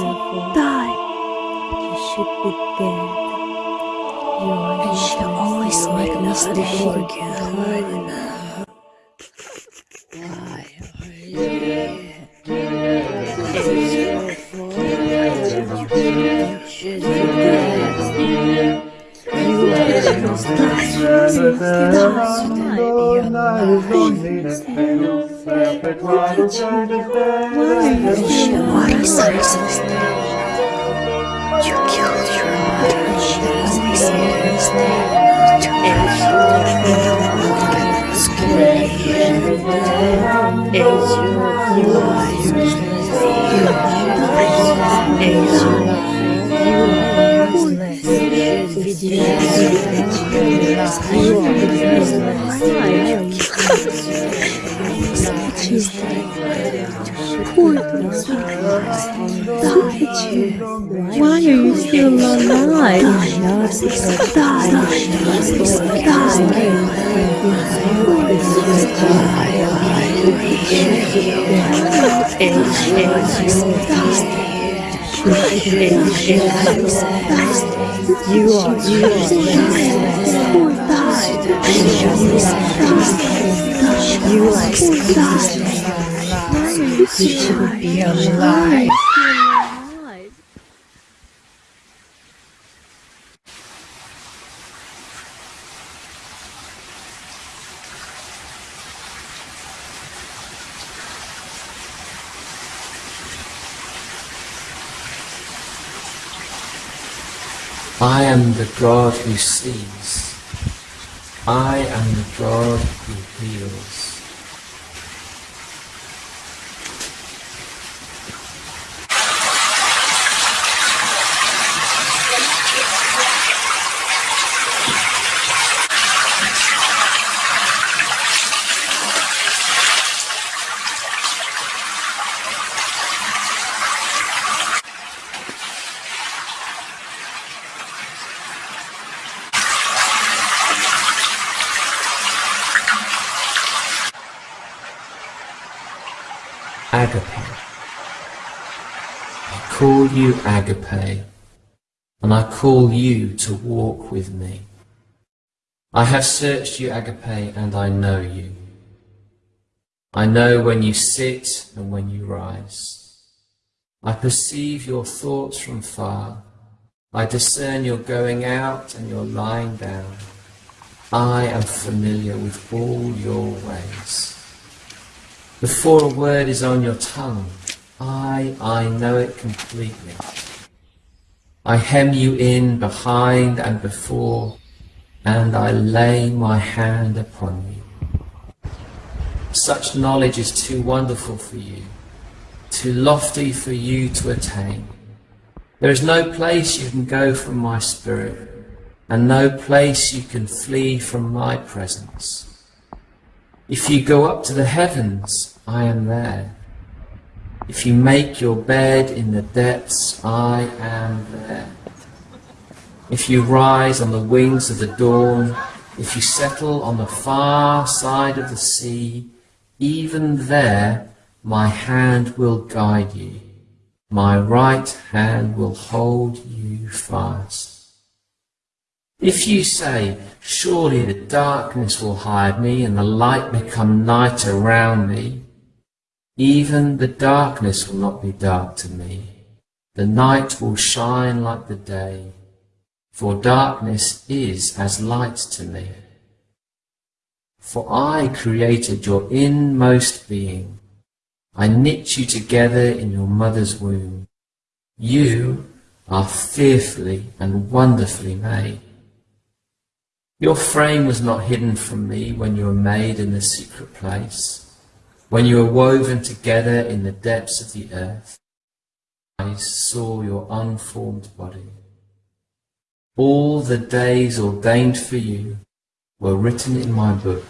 die. You should be dead. You are she always make me stay again. Why are you here? It's your fault. You should be dead. You are just Says You killed your to your. You useless. You are useless. You are Why are you still alive? You are useless. You are You should be alive. I am the God who sees. I am the God who heals. Agape. I call you Agape, and I call you to walk with me. I have searched you, Agape, and I know you. I know when you sit and when you rise. I perceive your thoughts from far. I discern your going out and your lying down. I am familiar with all your ways. Before a word is on your tongue, I, I know it completely. I hem you in behind and before, and I lay my hand upon you. Such knowledge is too wonderful for you, too lofty for you to attain. There is no place you can go from my spirit, and no place you can flee from my presence. If you go up to the heavens, I am there. If you make your bed in the depths, I am there. If you rise on the wings of the dawn, if you settle on the far side of the sea, even there my hand will guide you. My right hand will hold you fast. If you say, Surely the darkness will hide me and the light become night around me, even the darkness will not be dark to me. The night will shine like the day, for darkness is as light to me. For I created your inmost being. I knit you together in your mother's womb. You are fearfully and wonderfully made. Your frame was not hidden from me when you were made in the secret place, when you were woven together in the depths of the earth. I saw your unformed body. All the days ordained for you were written in my book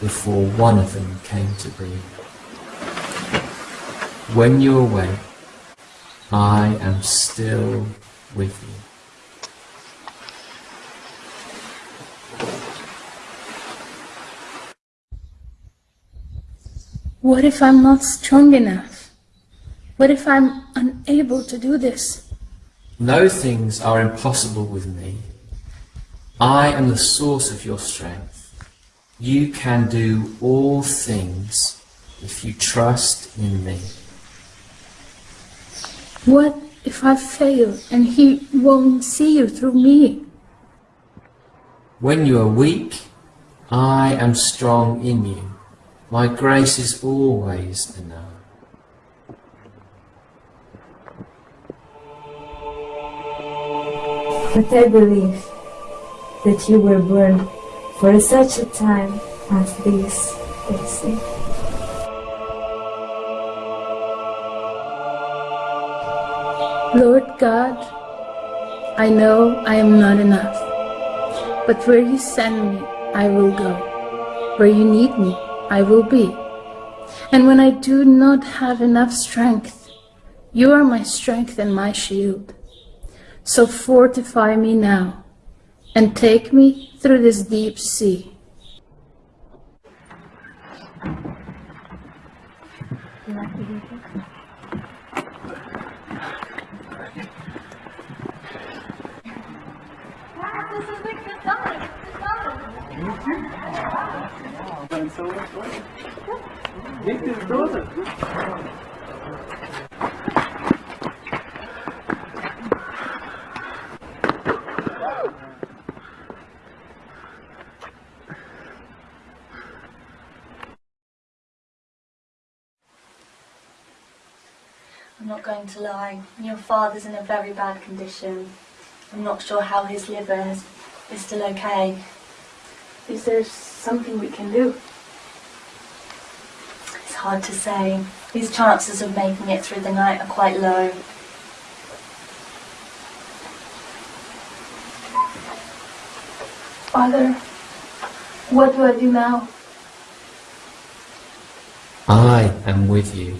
before one of them came to be. When you awake, I am still with you. What if I'm not strong enough? What if I'm unable to do this, No things are impossible with me. I am the source of your strength. You can do all things if you trust in me. what if I fail and He won't see you through me? When you are weak, I am strong in you. My grace is always enough. But I believe that you were born for such a time as this, Daisy. Lord God, I know I am not enough, but where you send me, I will go. Where you need me, I will be. And when I do not have enough strength, you are my strength and my shield. So fortify me now and take me through this deep sea. I'm not going to lie. Your father's in a very bad condition. I'm not sure how his liver is, is still okay. Is there something we can do? Hard to say. His chances of making it through the night are quite low. Father, what do I do now? I am with you.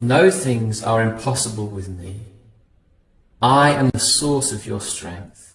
No things are impossible with me. I am the source of your strength.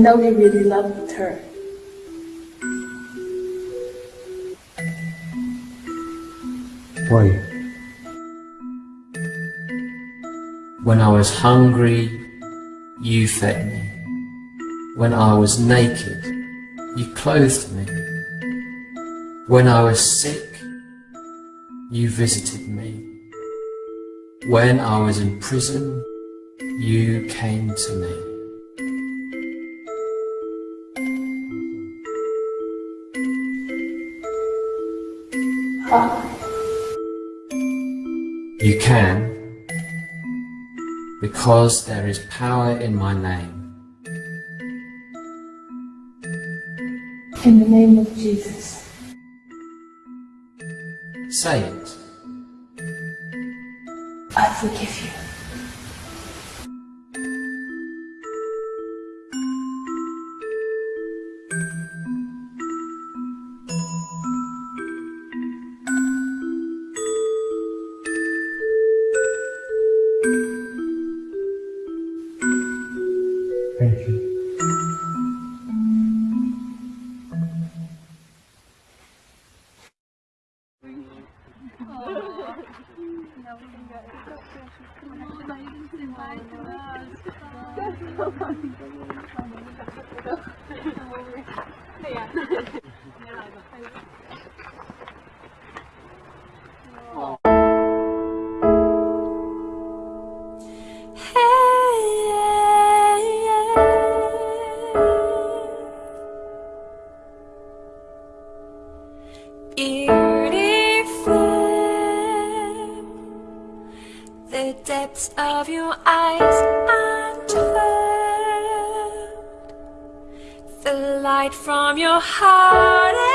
Know he really loved her. Why? When I was hungry, you fed me. When I was naked, you clothed me. When I was sick, you visited me. When I was in prison, you came to me. You can because there is power in my name. In the name of Jesus. Say it. I forgive you. Yeah. depths of your eyes and the light from your heart.